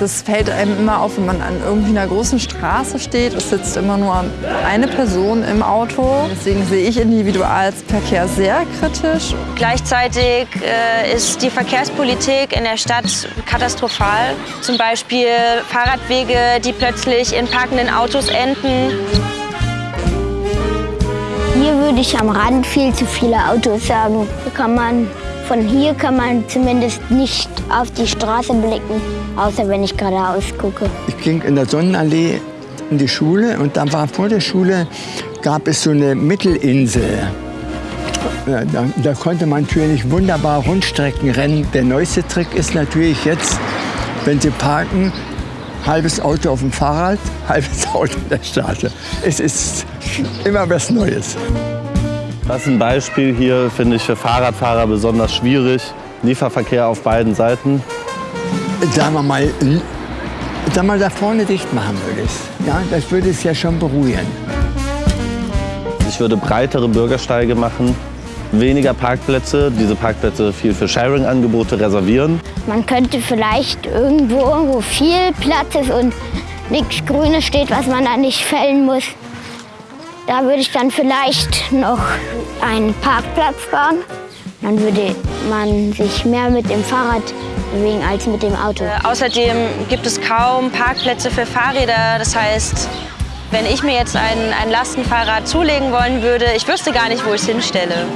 Das fällt einem immer auf, wenn man an irgendwie einer großen Straße steht. Es sitzt immer nur eine Person im Auto. Deswegen sehe ich Individualverkehr sehr kritisch. Gleichzeitig äh, ist die Verkehrspolitik in der Stadt katastrophal. Zum Beispiel Fahrradwege, die plötzlich in parkenden Autos enden. Hier würde ich am Rand viel zu viele Autos sagen. Hier kann man, von hier kann man zumindest nicht auf die Straße blicken, außer wenn ich geradeaus gucke. Ich ging in der Sonnenallee in die Schule und dann war vor der Schule gab es so eine Mittelinsel. Da, da konnte man natürlich wunderbar Rundstrecken rennen. Der neueste Trick ist natürlich jetzt, wenn Sie parken, halbes Auto auf dem Fahrrad, halbes Auto in der Straße. Es ist immer was Neues. Das ist ein Beispiel hier, finde ich, für Fahrradfahrer besonders schwierig. Lieferverkehr auf beiden Seiten. Sagen wir mal, sagen wir mal da vorne dicht machen würde ich. Ja, das würde es ja schon beruhigen. Ich würde breitere Bürgersteige machen, weniger Parkplätze, diese Parkplätze viel für Sharing-Angebote reservieren. Man könnte vielleicht irgendwo, wo viel Platz ist und nichts Grünes steht, was man da nicht fällen muss, da würde ich dann vielleicht noch einen Parkplatz bauen. Dann würde man sich mehr mit dem Fahrrad bewegen als mit dem Auto. Äh, außerdem gibt es kaum Parkplätze für Fahrräder. Das heißt, wenn ich mir jetzt ein, ein Lastenfahrrad zulegen wollen würde, ich wüsste gar nicht, wo ich es hinstelle.